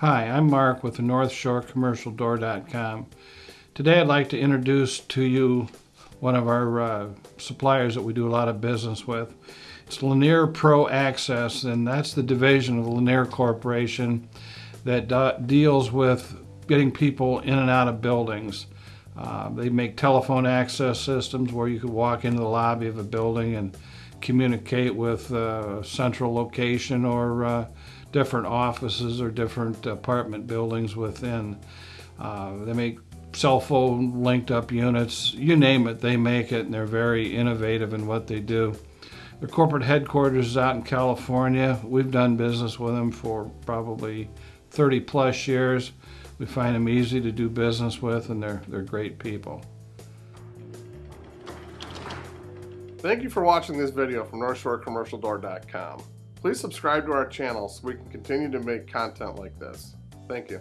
Hi, I'm Mark with the North Shore Commercial Door.com. Today I'd like to introduce to you one of our uh, suppliers that we do a lot of business with. It's Linear Pro Access and that's the division of the Linear Corporation that deals with getting people in and out of buildings. Uh, they make telephone access systems where you could walk into the lobby of a building and communicate with a central location or uh, different offices or different apartment buildings within. Uh, they make cell phone linked up units, you name it, they make it and they're very innovative in what they do. Their corporate headquarters is out in California. We've done business with them for probably 30 plus years. We find them easy to do business with and they're, they're great people. Thank you for watching this video from NorthshoreCommercialDoor.com. Please subscribe to our channel so we can continue to make content like this. Thank you.